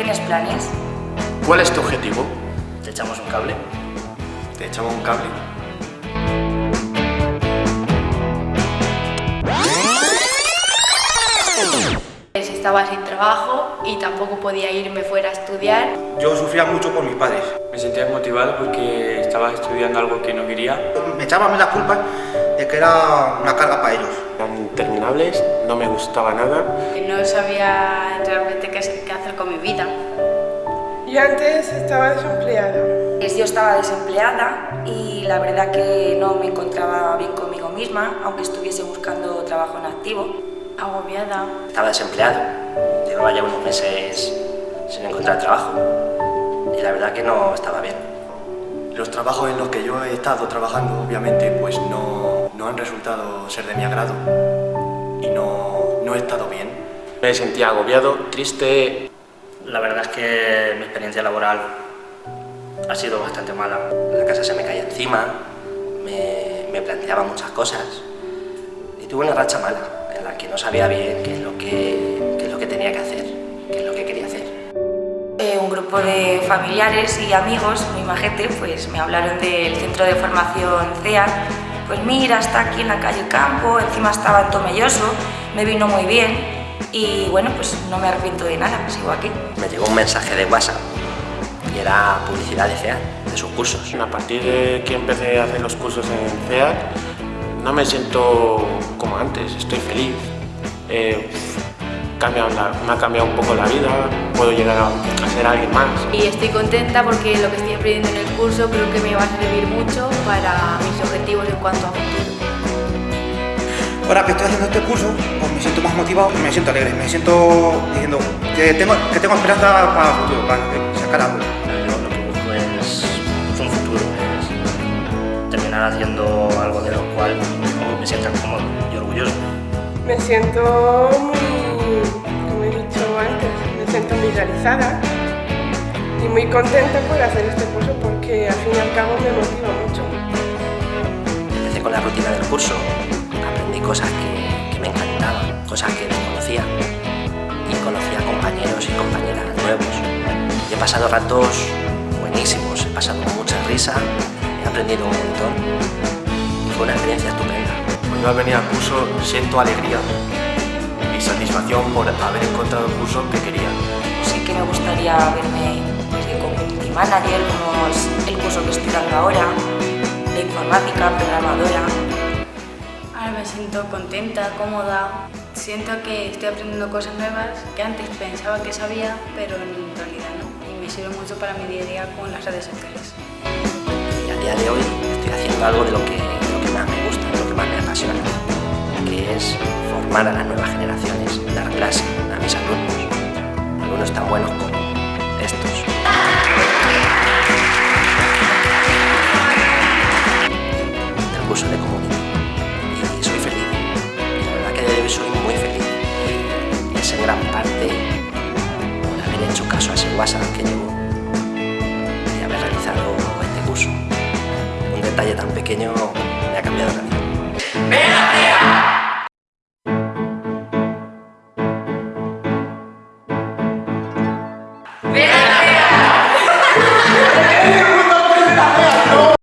¿Tienes planes? ¿Cuál es tu objetivo? ¿Te echamos un cable? ¿Te echamos un cable? Estaba sin trabajo y tampoco podía irme fuera a estudiar. Yo sufría mucho por mis padres. Me sentía desmotivado porque estaba estudiando algo que no quería. Me echaban las culpas de que era una carga para ellos. Eran interminables, no me gustaba nada. No sabía realmente qué hacer con mi vida. Yo antes estaba desempleada. Yo estaba desempleada y la verdad que no me encontraba bien conmigo misma, aunque estuviese buscando trabajo en activo agobiada. Estaba desempleado, llevaba ya unos meses sin encontrar trabajo y la verdad que no estaba bien. Los trabajos en los que yo he estado trabajando, obviamente, pues no, no han resultado ser de mi agrado y no, no he estado bien. Me sentía agobiado, triste. La verdad es que mi experiencia laboral ha sido bastante mala. La casa se me caía encima, me, me planteaba muchas cosas y tuve una racha mala que no sabía bien qué es lo que, qué es lo que tenía que hacer, qué es lo que quería hacer. Eh, un grupo de familiares y amigos, muy majete, pues me hablaron del centro de formación CEA. Pues mira, está aquí en la calle Campo, encima estaba en Tomelloso, me vino muy bien y bueno, pues no me arrepiento de nada, sigo aquí. Me llegó un mensaje de WhatsApp y era publicidad de CEA, de sus cursos. A partir de que empecé a hacer los cursos en CEA, no me siento como antes, estoy feliz. Eh, me ha cambiado un poco la vida, puedo llegar a, ser alguien más. Y estoy contenta porque lo que estoy aprendiendo en el curso creo que me va a servir mucho para mis objetivos en cuanto a futuro. Ahora que estoy haciendo este curso, pues me siento más motivado, me siento alegre, me siento diciendo que tengo, que tengo esperanza para el futuro, para sacar algo. Yo lo que busco es, un futuro, es terminar haciendo algo de lo cual me sienta cómodo y orgulloso. Me siento realizada y muy contenta por hacer este curso porque al fin y al cabo me motiva mucho. Empecé con la rutina del curso, aprendí cosas que, que me encantaban, cosas que desconocía y conocí a compañeros y compañeras nuevos. Y he pasado ratos buenísimos, he pasado mucha risa, he aprendido un montón y fue una experiencia estupenda. Cuando al venir al curso siento alegría y satisfacción por haber encontrado el curso que quería. Me gustaría verme pues, de community manager, como es el curso que estoy dando ahora, de informática, programadora. Ahora me siento contenta, cómoda, siento que estoy aprendiendo cosas nuevas que antes pensaba que sabía, pero en realidad no. Y me sirve mucho para mi día a día con las redes sociales. Y a día de hoy estoy haciendo algo de lo que, de lo que más me gusta, de lo que más me apasiona, que es formar a las nuevas generaciones, dar clase a mis alumnos, alumnos tan buenos como estos. Del curso de comunidad. Y soy feliz. Y la verdad que soy muy feliz. Y es en gran parte por haber hecho caso a ese WhatsApp que llevo y haber realizado este curso. Un detalle tan pequeño me ha cambiado la vida.